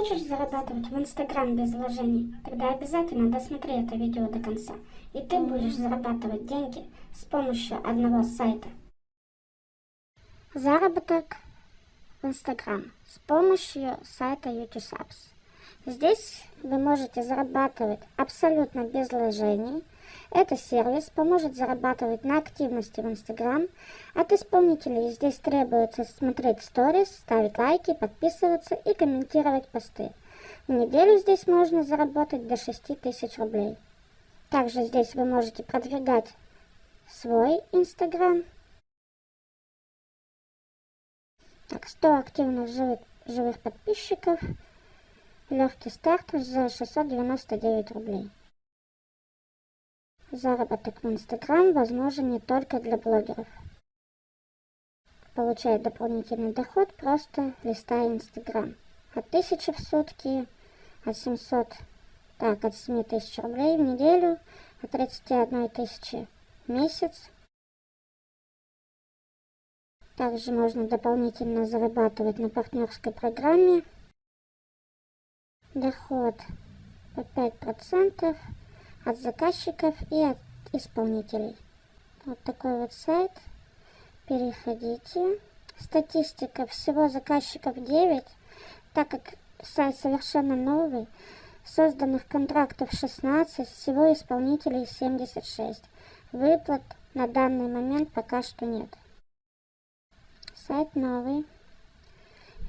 Хочешь зарабатывать в Инстаграм без вложений? Тогда обязательно досмотри это видео до конца, и ты будешь зарабатывать деньги с помощью одного сайта. Заработок в Инстаграм с помощью сайта YouTubeSubs. Здесь вы можете зарабатывать абсолютно без вложений. Этот сервис поможет зарабатывать на активности в Инстаграм. От исполнителей здесь требуется смотреть сторис, ставить лайки, подписываться и комментировать посты. В неделю здесь можно заработать до 6000 рублей. Также здесь вы можете продвигать свой Инстаграм. Так, 100 активных живых, живых подписчиков – Легкий старт за 699 рублей. Заработок в Инстаграм возможен не только для блогеров. Получает дополнительный доход просто листая Инстаграм. От 1000 в сутки, от 700, так, от 7000 рублей в неделю, от 31 тысячи в месяц. Также можно дополнительно зарабатывать на партнерской программе доход по 5% от заказчиков и от исполнителей. Вот такой вот сайт. Переходите. Статистика. Всего заказчиков 9, так как сайт совершенно новый. Созданных контрактов 16, всего исполнителей 76. Выплат на данный момент пока что нет. Сайт новый.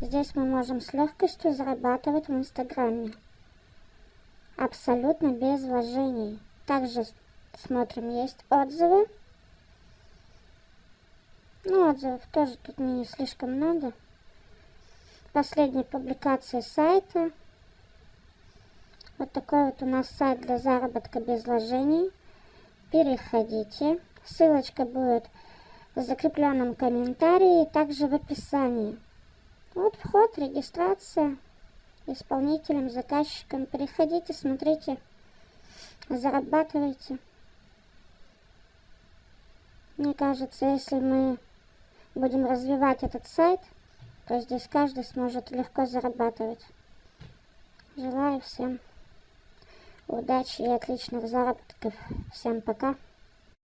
Здесь мы можем с легкостью зарабатывать в Инстаграме. Абсолютно без вложений. Также смотрим, есть отзывы. Ну, отзывов тоже тут не слишком много. Последняя публикация сайта. Вот такой вот у нас сайт для заработка без вложений. Переходите. Ссылочка будет в закрепленном комментарии и также в описании. Вот вход, регистрация исполнителем, заказчиком. Переходите, смотрите, зарабатывайте. Мне кажется, если мы будем развивать этот сайт, то здесь каждый сможет легко зарабатывать. Желаю всем удачи и отличных заработков. Всем пока.